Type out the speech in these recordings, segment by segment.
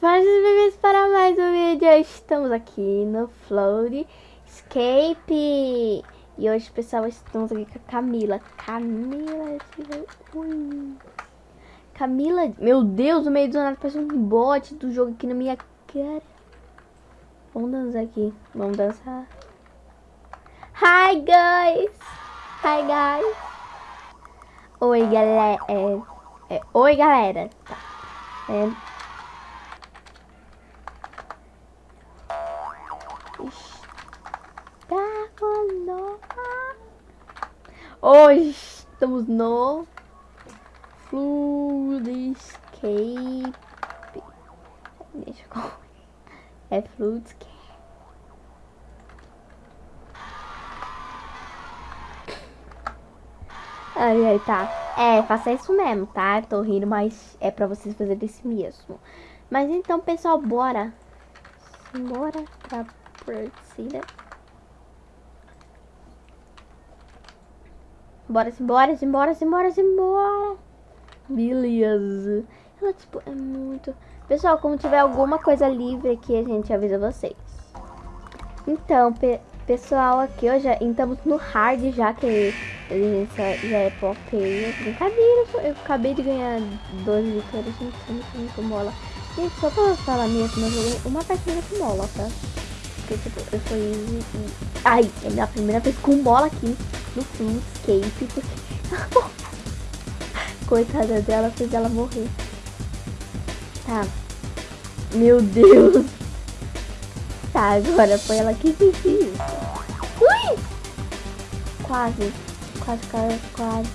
Faz bem para mais um vídeo. Estamos aqui no Float Escape. E hoje, pessoal, estamos aqui com a Camila. Camila. Ui. Camila. Meu Deus, no meio do nada parece um bot do jogo aqui na minha cara. Vamos dançar aqui. Vamos dançar. Hi, guys. Hi, guys. Oi, galera. É, é, oi, galera. Tá. É, Hoje estamos no Fluidscape. Deixa eu... É Fluidscape. Ai, ai, tá. É, faça isso mesmo, tá? Tô rindo, mas é pra vocês fazerem isso mesmo. Mas então, pessoal, bora. Bora pra partida. Bora, simbora, simbora, simbora, simbora. Beleza. Ela, tipo, é muito... Pessoal, como tiver alguma coisa livre aqui, a gente avisa vocês. Então, pe pessoal, aqui hoje estamos no hard já, que já, já é pop Brincadeira, eu acabei de ganhar 12 vitórias, gente, muito, com mola. Gente, só pra falar mesmo, eu joguei uma partida com mola, tá? Porque, tipo, eu fui... Ai, é minha primeira vez com mola aqui no Flutscape, porque... Coitada dela, fez ela morrer. Tá. Meu Deus. Tá, agora foi ela que fez isso. Ui! Quase. Quase, quase, quase.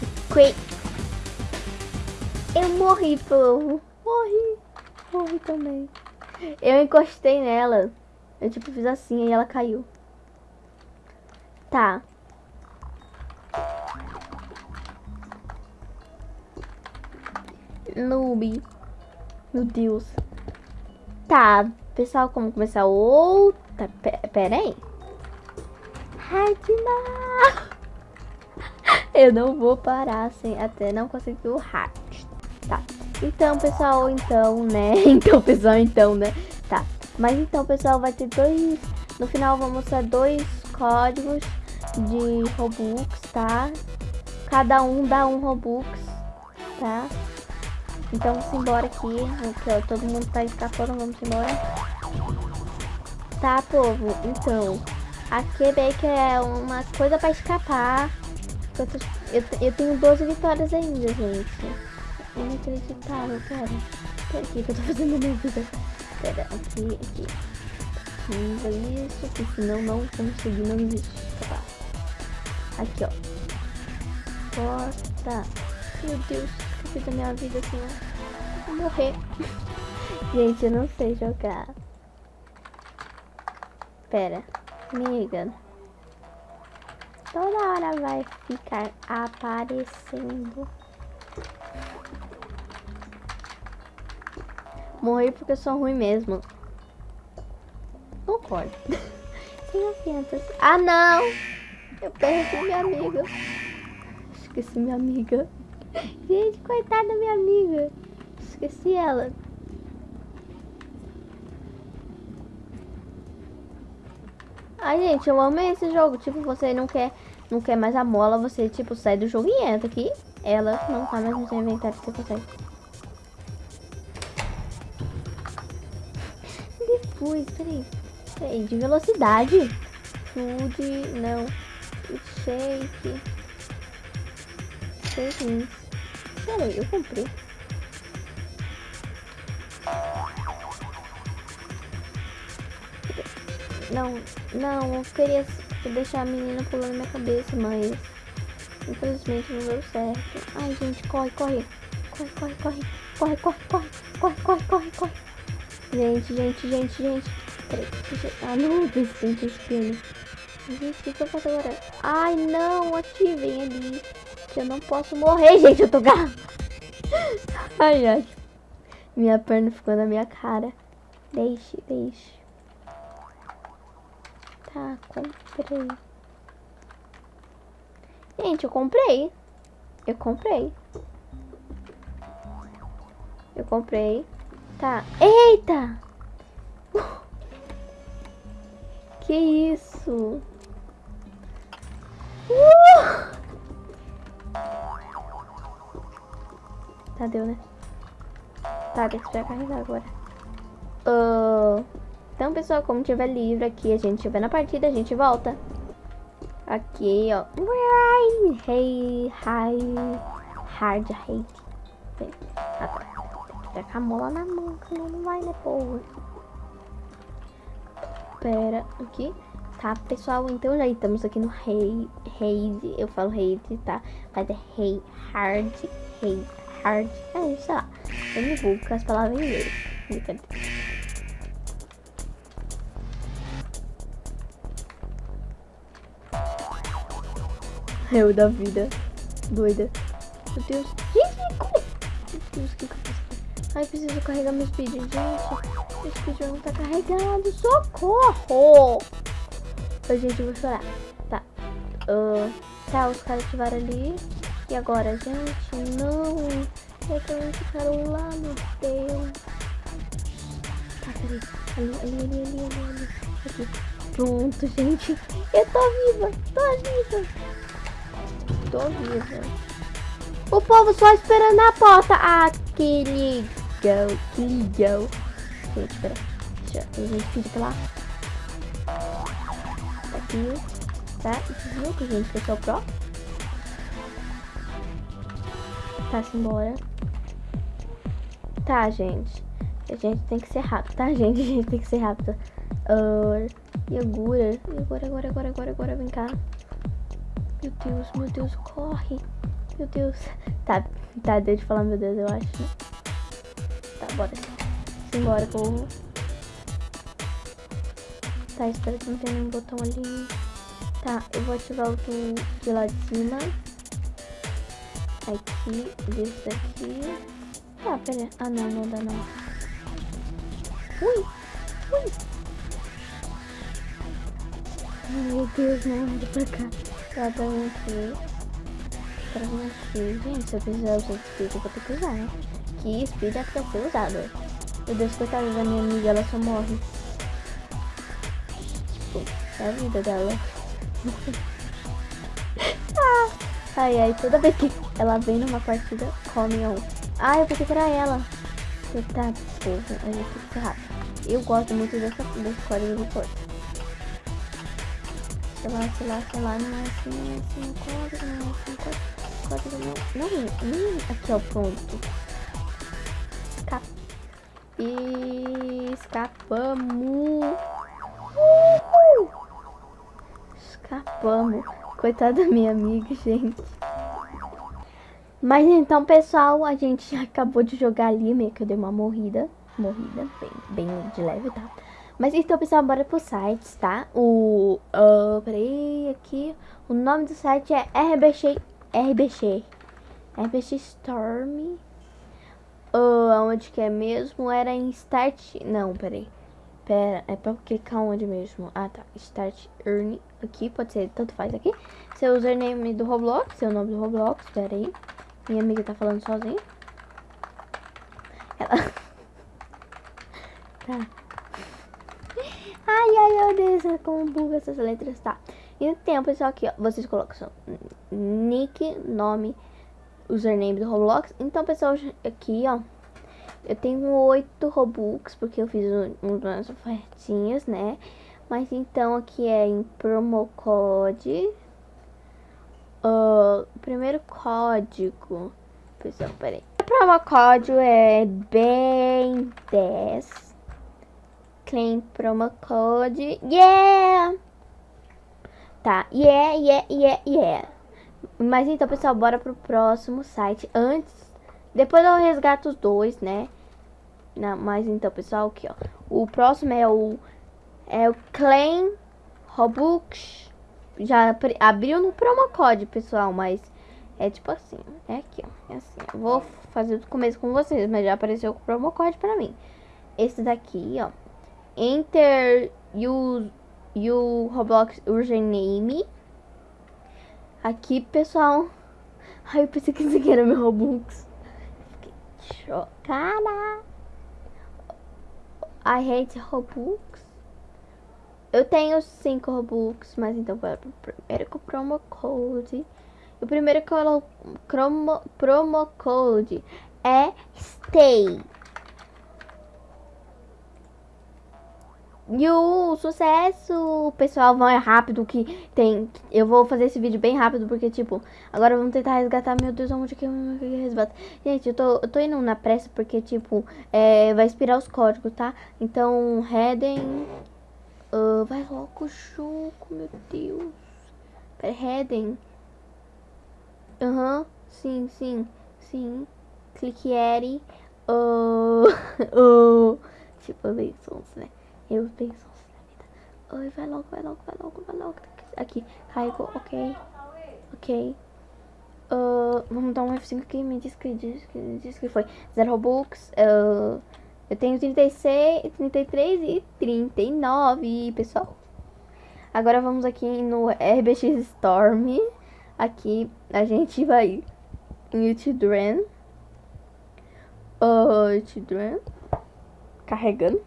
Eu morri, povo. Morri. Morri também. Eu encostei nela. Eu tipo fiz assim e ela caiu. Tá. Noob. Meu Deus. Tá, pessoal, como começar outra... Pera aí. Hard Eu não vou parar sem até não conseguir o hard. Tá. Então, pessoal, então, né? Então, pessoal, então, né? Tá. Mas então, pessoal, vai ter dois... No final, vamos ter dois códigos de Robux, tá? Cada um dá um Robux, tá? Então vamos embora aqui. aqui ó, todo mundo tá escapando, vamos embora. Tá, povo? Então, a Quebec é uma coisa pra escapar. Eu, tô, eu, eu, tenho 12 vitórias ainda, gente. Inacreditável, cara. Pera aqui que eu tô fazendo na minha vida. Pera, aqui, aqui. Isso, que senão não consegui, não existe. Tá. Aqui, ó. Bota. Meu Deus da minha vida assim, ó. Vou morrer. Gente, eu não sei jogar. Pera. Amiga. Toda hora vai ficar aparecendo. Morri porque eu sou ruim mesmo. Concordo. Ah, não! Eu perdi minha amiga. Esqueci minha amiga. Gente, coitada da minha amiga. Esqueci ela. Ai, gente, eu amei esse jogo. Tipo, você não quer, não quer mais a mola, você, tipo, sai do jogo e entra aqui. Ela não tá mais no seu inventário, você consegue. Depois, peraí. Peraí, de velocidade. Food, não. Shake. Shake. Aí, eu comprei. Não, não, eu queria deixar a menina pulando minha cabeça, mas infelizmente não deu certo. Ai, gente, corre, corre. Corre, corre, corre. Corre, corre, corre. Corre, corre, corre, corre. Gente, gente, gente, gente. Peraí. Ah, não, resistente espinho. Gente, o que, eu faço agora? Ai, não, ativem ali. Que eu não posso morrer, gente. Eu tô gar... Ai, ai. Minha perna ficou na minha cara. Deixe, deixe. Tá, comprei. Gente, eu comprei. Eu comprei. Eu comprei. Tá. Eita! Que isso? Uh! Tá, deu, né? Tá, tem que esperar carregar agora. Uh, então, pessoal, como tiver livre aqui, a gente tiver na partida, a gente volta. Aqui, ó. Hey, hi, hard hate. Tá. Com a mola na mão, senão não vai, né, porra. Pera, aqui. Tá, pessoal, então já estamos aqui no Rei, Raid. Eu falo Raid, tá? Mas é Rei, Hard, Rei, Hard. É, sei lá. Eu me vulgo com as palavras em inglês. Brincadeira. Eu da vida. Doida. Meu Deus. Gente, como? Meu Deus, que, que? Ai, preciso carregar meu speed, gente. Meu speed não tá carregado. Socorro! Ai, gente, eu vou chorar. Tá. Uh, tá, os caras ativaram ali. E agora, gente? Não. É que eles ficaram lá, meu Deus. Tá, peraí. Ali, ali, ali, ali, ali. Aqui. Pronto, gente. Eu tô viva. Tô viva tô viva. O povo só esperando na porta. Ah, que legal, que legal. Gente, espera. Deixa eu gente pedir pra lá. Aqui. Tá, viu que a gente fechou o pro? Tá, simbora. Tá, gente. A gente tem que ser rápido, tá, gente? A gente tem que ser rápido. Uh, agora? E agora, agora, agora, agora, vem cá. Meu Deus, meu Deus, corre. Meu Deus. Tá, tá, deixa eu falar meu Deus, eu acho, né? Tá, bora. Simbora, povo. Tá, espero que não tenha nenhum botão ali. Tá, eu vou ativar o de lá de cima. Aqui, desse daqui. Ah, pera. Ah, não, não dá não. Ui! Ui! Meu Deus, não, anda pra cá. Pra vir aqui. Pra vir aqui. Gente, se eu quiser usar speed, eu vou ter que usar, né? Que speed é pra ser usado. Meu Deus, coitada da minha amiga, ela só morre. Tipo, é a vida dela. ah, ai, ai, toda vez que ela vem numa partida, come um. Ah, eu pensei que era ela. Eita, porra, a gente rápido. Eu gosto muito dessa, desse código de força sei lá, sei lá, sei lá, não é assim, não é assim, código, não é assim, código, não, não, não, aqui ó, pronto. Escap... E... Escapamos. Uh! Escapamos. Coitada da minha amiga, gente. Mas então, pessoal, a gente acabou de jogar ali, meio que eu dei uma morrida. Morrida, bem, bem de leve, tá? Mas então, pessoal, bora pro site, tá? O... Uh, peraí, aqui. O nome do site é RBX... RBX... RBX Storm. Uh, onde que é mesmo? Era em Start... Não, peraí. Pera, é pra clicar onde mesmo? Ah, tá. Start Earn. Aqui, pode ser, tanto faz aqui. Seu username do Roblox, seu nome do Roblox, pera aí. Minha amiga tá falando sozinha. Ela... tá. Ai, ai, meu Deus, como buga essas letras, tá? Então, pessoal, aqui, ó, vocês colocam seu nick, nome, username do Roblox. Então, pessoal, aqui, ó, eu tenho oito Robux, porque eu fiz umas ofertinhas, né? Mas então, aqui é em promocode. Uh, o primeiro código, pessoal, peraí. O promocode é bem 10 claim promo code. Yeah! Tá, yeah, yeah, yeah, yeah. Mas então, pessoal, bora pro próximo site. Antes, depois eu resgato os dois, né? Mas então, pessoal, aqui, ó. O próximo é o é o Claim Robux. Já abriu no promo code, pessoal, mas é tipo assim, é aqui, ó. É assim. Eu vou fazer do começo com vocês, mas já apareceu o promo code pra mim. Esse daqui, ó enter you, you Roblox username. Aqui, pessoal. Ai, eu pensei que isso aqui era meu Robux. Fiquei chocada. I hate Robux. Eu tenho 5 Robux, mas então bora pro primeiro com o promo code. O primeiro promo, promo code é STAY. E o sucesso, pessoal, vai rápido que tem. Eu vou fazer esse vídeo bem rápido porque, tipo, agora vamos tentar resgatar. Meu Deus, onde que eu resgato? Gente, eu tô, eu tô indo na pressa porque, tipo, é, vai expirar os códigos, tá? Então, Redden. Uh, vai logo, Chuco, meu Deus. Pera, Redden. Aham, uhum, sim, sim, sim. Clique Eri. Uh, uh, tipo, bênçãos, né? Eu penso na vida. Oi, vai logo, vai logo, vai logo, vai logo. Aqui, carregou, ok. Ok. Uh, vamos dar um F5 aqui. Me diz que, diz que, diz que foi. Zero Robux. Uh, eu tenho 36, 33 e 39, pessoal. Agora vamos aqui no RBX Storm. Aqui a gente vai em Children. Uh, Children. Carregando.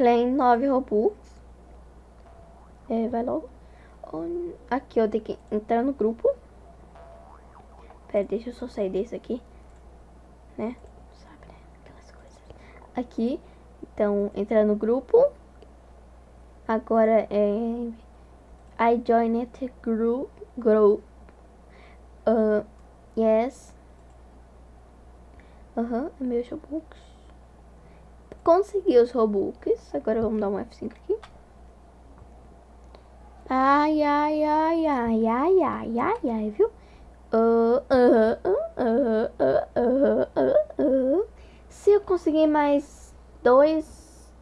Claim 9 Robux. É, vai logo. Aqui eu tenho que entrar no grupo. Pera, deixa eu só sair desse aqui. Né? Sabe, né? Aquelas coisas. Aqui. Então, entrar no grupo. Agora é... I joined group. Group. Uh, yes. Aham, uh -huh, meu consegui os Robux. Agora vamos dar um F5 aqui. Ai, ai, ai, ai, ai, ai, ai, ai, viu? Uh, uh, uh, se eu conseguir mais dois...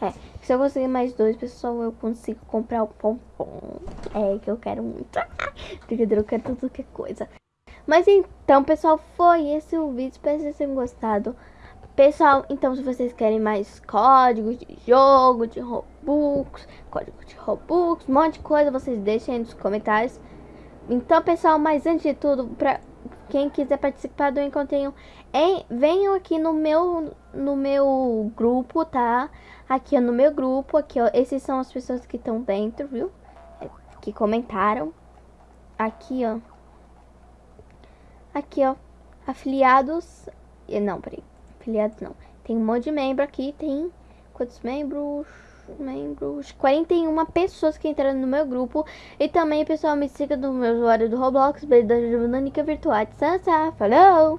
É, se eu conseguir mais dois, pessoal, eu consigo comprar o pompom. É, que eu quero muito. Brincadeira, eu quero tudo que é coisa. Mas então, pessoal, foi esse o vídeo. Espero que vocês tenham gostado. Pessoal, então se vocês querem mais códigos de jogo, de Robux, código de Robux, um monte de coisa, vocês deixem aí nos comentários. Então, pessoal, mas antes de tudo, pra quem quiser participar do Encontrinho, hein, venham aqui no meu, no meu grupo, tá? Aqui ó, no meu grupo, aqui ó, esses são as pessoas que estão dentro, viu? É, que comentaram. Aqui, ó. Aqui, ó. Afiliados. Não, peraí afiliados não. Tem um monte de membro aqui, tem quantos membros? Membros, 41 pessoas que entraram no meu grupo. E também, pessoal, me siga no meu usuário do Roblox, Beijo da Nanica Virtual. Sansa, falou!